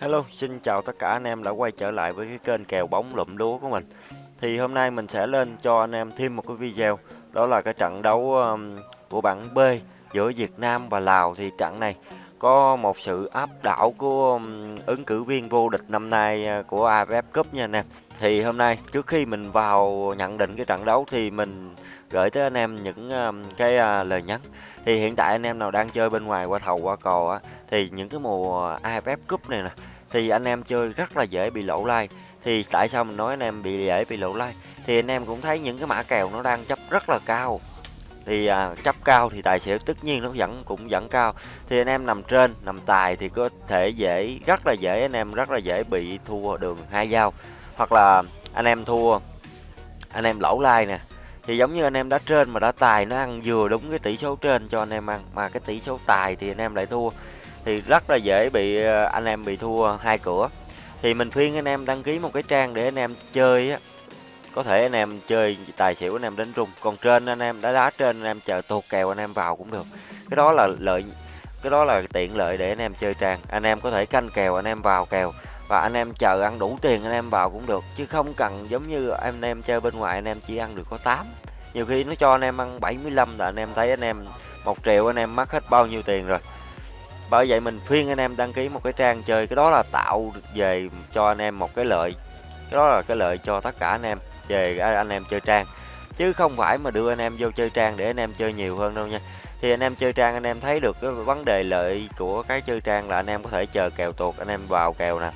Hello, xin chào tất cả anh em đã quay trở lại với cái kênh kèo bóng lụm lúa của mình. Thì hôm nay mình sẽ lên cho anh em thêm một cái video, đó là cái trận đấu um, của bảng B giữa Việt Nam và Lào. Thì trận này có một sự áp đảo của um, ứng cử viên vô địch năm nay uh, của AFF Cup nha anh em. Thì hôm nay trước khi mình vào nhận định cái trận đấu thì mình gửi tới anh em những um, cái à, lời nhắn. Thì hiện tại anh em nào đang chơi bên ngoài qua thầu qua cò á thì những cái mùa AFF Cup này nè thì anh em chơi rất là dễ bị lỗ like. Thì tại sao mình nói anh em bị dễ bị lỗ like? Thì anh em cũng thấy những cái mã kèo nó đang chấp rất là cao. Thì à, chấp cao thì tài xỉu tất nhiên nó vẫn cũng vẫn cao. Thì anh em nằm trên nằm tài thì có thể dễ rất là dễ anh em rất là dễ bị thua đường hai dao hoặc là anh em thua anh em lỗ like nè thì giống như anh em đã trên mà đã tài nó ăn vừa đúng cái tỷ số trên cho anh em ăn mà cái tỷ số tài thì anh em lại thua thì rất là dễ bị anh em bị thua hai cửa thì mình khuyên anh em đăng ký một cái trang để anh em chơi á có thể anh em chơi tài xỉu anh em đánh rung còn trên anh em đã đá trên anh em chờ tuột kèo anh em vào cũng được cái đó là lợi cái đó là tiện lợi để anh em chơi trang anh em có thể canh kèo anh em vào kèo và anh em chờ ăn đủ tiền anh em vào cũng được chứ không cần giống như anh em chơi bên ngoài anh em chỉ ăn được có 8 nhiều khi nó cho anh em ăn 75 là anh em thấy anh em một triệu anh em mất hết bao nhiêu tiền rồi bởi vậy mình khuyên anh em đăng ký một cái trang chơi cái đó là tạo về cho anh em một cái lợi cái đó là cái lợi cho tất cả anh em về anh em chơi trang chứ không phải mà đưa anh em vô chơi trang để anh em chơi nhiều hơn đâu nha thì anh em chơi trang anh em thấy được cái vấn đề lợi của cái chơi trang là anh em có thể chờ kèo tuột anh em vào kèo nè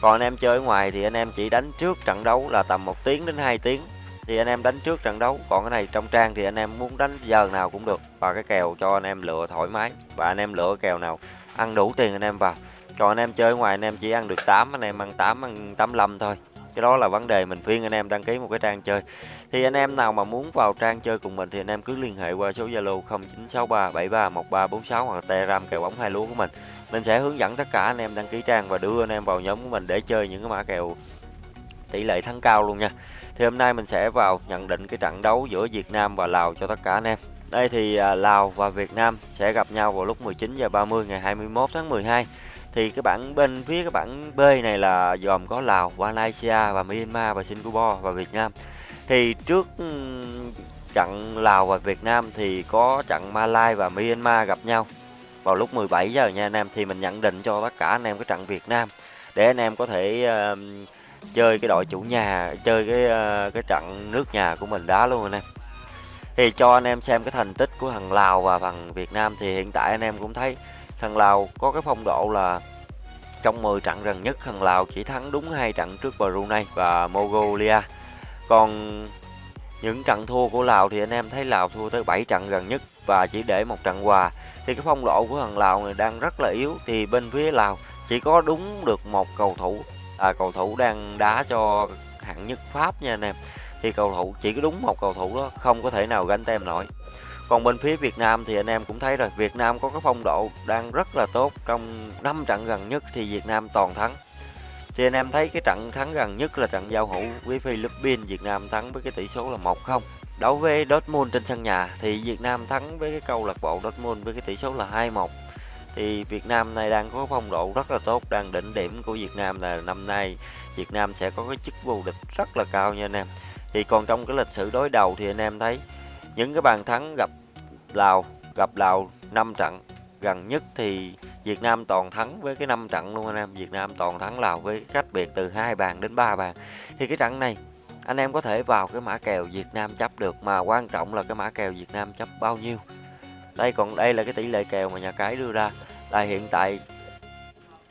còn anh em chơi ở ngoài thì anh em chỉ đánh trước trận đấu là tầm một tiếng đến 2 tiếng thì anh em đánh trước trận đấu còn cái này trong trang thì anh em muốn đánh giờ nào cũng được và cái kèo cho anh em lựa thoải mái và anh em lựa kèo nào ăn đủ tiền anh em vào còn anh em chơi ngoài anh em chỉ ăn được 8 anh em ăn 8 ăn 85 thôi cái đó là vấn đề mình khuyên anh em đăng ký một cái trang chơi. Thì anh em nào mà muốn vào trang chơi cùng mình thì anh em cứ liên hệ qua số Zalo 0963731346 hoặc Telegram kèo bóng hai lúa của mình. Mình sẽ hướng dẫn tất cả anh em đăng ký trang và đưa anh em vào nhóm của mình để chơi những cái mã kèo tỷ lệ thắng cao luôn nha. Thì hôm nay mình sẽ vào nhận định cái trận đấu giữa Việt Nam và Lào cho tất cả anh em. Đây thì à, Lào và Việt Nam sẽ gặp nhau vào lúc 19 giờ 30 ngày 21 tháng 12 thì cái bảng bên phía cái bảng B này là gồm có Lào, Malaysia và Myanmar và Singapore và Việt Nam. Thì trước trận Lào và Việt Nam thì có trận Malai và Myanmar gặp nhau. Vào lúc 17 giờ nha anh em thì mình nhận định cho tất cả anh em cái trận Việt Nam. Để anh em có thể uh, chơi cái đội chủ nhà chơi cái uh, cái trận nước nhà của mình đá luôn anh em. Thì cho anh em xem cái thành tích của thằng Lào và thằng Việt Nam thì hiện tại anh em cũng thấy thằng Lào có cái phong độ là trong 10 trận gần nhất thằng Lào chỉ thắng đúng hai trận trước Brunei và Mongolia. Còn những trận thua của Lào thì anh em thấy Lào thua tới 7 trận gần nhất và chỉ để một trận hòa. Thì cái phong độ của thằng Lào này đang rất là yếu. Thì bên phía Lào chỉ có đúng được một cầu thủ à, cầu thủ đang đá cho hạng nhất Pháp nha anh em. Thì cầu thủ chỉ có đúng một cầu thủ đó không có thể nào gánh tem nổi còn bên phía Việt Nam thì anh em cũng thấy rồi, Việt Nam có cái phong độ đang rất là tốt. Trong 5 trận gần nhất thì Việt Nam toàn thắng. Thì anh em thấy cái trận thắng gần nhất là trận giao hữu với Philippines, Việt Nam thắng với cái tỷ số là 1-0 đấu với Dortmund trên sân nhà thì Việt Nam thắng với cái câu lạc bộ Dortmund với cái tỷ số là 2-1 thì Việt Nam này đang có phong độ rất là tốt, đang đỉnh điểm của Việt Nam là năm nay Việt Nam sẽ có cái chức vô địch rất là cao nha anh em. Thì còn trong cái lịch sử đối đầu thì anh em thấy những cái bàn thắng gặp Lào gặp Lào 5 trận. Gần nhất thì Việt Nam toàn thắng với cái 5 trận luôn anh em. Việt Nam toàn thắng Lào với cách biệt từ hai bàn đến 3 bàn. Thì cái trận này anh em có thể vào cái mã kèo Việt Nam chấp được mà quan trọng là cái mã kèo Việt Nam chấp bao nhiêu. Đây còn đây là cái tỷ lệ kèo mà nhà cái đưa ra. Là hiện tại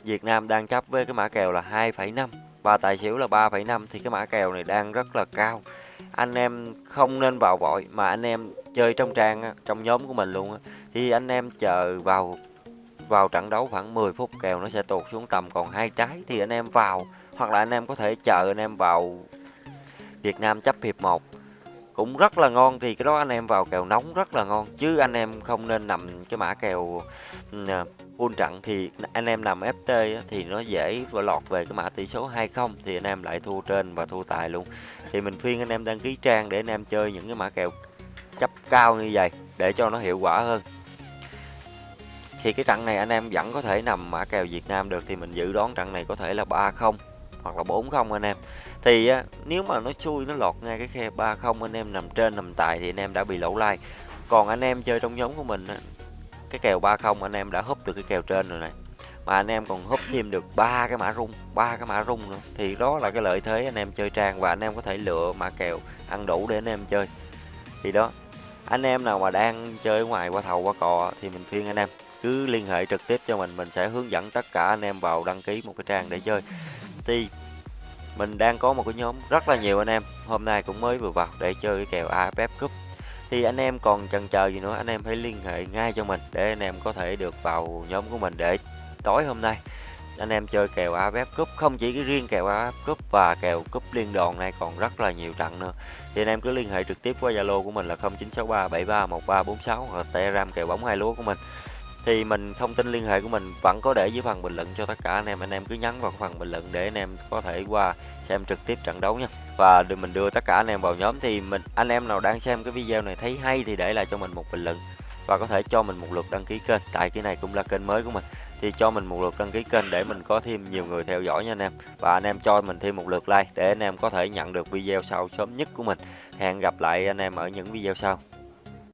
Việt Nam đang chấp với cái mã kèo là 2,5 và tài xỉu là 3,5 thì cái mã kèo này đang rất là cao anh em không nên vào vội mà anh em chơi trong trang, trong nhóm của mình luôn thì anh em chờ vào vào trận đấu khoảng 10 phút kèo nó sẽ tụt xuống tầm còn hai trái thì anh em vào. Hoặc là anh em có thể chờ anh em vào Việt Nam chấp hiệp 1 cũng rất là ngon. Thì cái đó anh em vào kèo nóng rất là ngon, chứ anh em không nên nằm cái mã kèo à, full trận thì anh em nằm FT thì nó dễ và lọt về cái mã tỷ số 20 thì anh em lại thua trên và thua tài luôn. Thì mình khuyên anh em đăng ký trang để anh em chơi những cái mã kèo chấp cao như vậy, để cho nó hiệu quả hơn. Thì cái trận này anh em vẫn có thể nằm mã kèo Việt Nam được, thì mình dự đoán trận này có thể là 3-0 hoặc là 4-0 anh em. Thì á, nếu mà nó chui nó lọt ngay cái khe 3-0 anh em nằm trên nằm tài thì anh em đã bị lỗ lai. Còn anh em chơi trong nhóm của mình á, cái kèo 3-0 anh em đã húp được cái kèo trên rồi này. Mà anh em còn húp thêm được ba cái mã rung, ba cái mã rung nữa thì đó là cái lợi thế anh em chơi trang và anh em có thể lựa mã kèo ăn đủ để anh em chơi. Thì đó, anh em nào mà đang chơi ngoài qua thầu qua cò thì mình khuyên anh em cứ liên hệ trực tiếp cho mình mình sẽ hướng dẫn tất cả anh em vào đăng ký một cái trang để chơi thì mình đang có một cái nhóm rất là nhiều anh em. Hôm nay cũng mới vừa vào để chơi cái kèo AFF Cup. Thì anh em còn chần chờ gì nữa, anh em hãy liên hệ ngay cho mình để anh em có thể được vào nhóm của mình để tối hôm nay anh em chơi kèo AFF Cup. Không chỉ cái riêng kèo AFF Cup và kèo cúp liên đoàn này, còn rất là nhiều trận nữa. Thì anh em cứ liên hệ trực tiếp qua Zalo của mình là 0963731346 hoặc Telegram kèo bóng hai lúa của mình thì mình, thông tin liên hệ của mình vẫn có để dưới phần bình luận cho tất cả anh em. Anh em cứ nhắn vào phần bình luận để anh em có thể qua xem trực tiếp trận đấu nha. Và đưa mình đưa tất cả anh em vào nhóm. Thì mình, anh em nào đang xem cái video này thấy hay thì để lại cho mình một bình luận. Và có thể cho mình một lượt đăng ký kênh. Tại cái này cũng là kênh mới của mình. Thì cho mình một lượt đăng ký kênh để mình có thêm nhiều người theo dõi nha anh em. Và anh em cho mình thêm một lượt like để anh em có thể nhận được video sau sớm nhất của mình. Hẹn gặp lại anh em ở những video sau.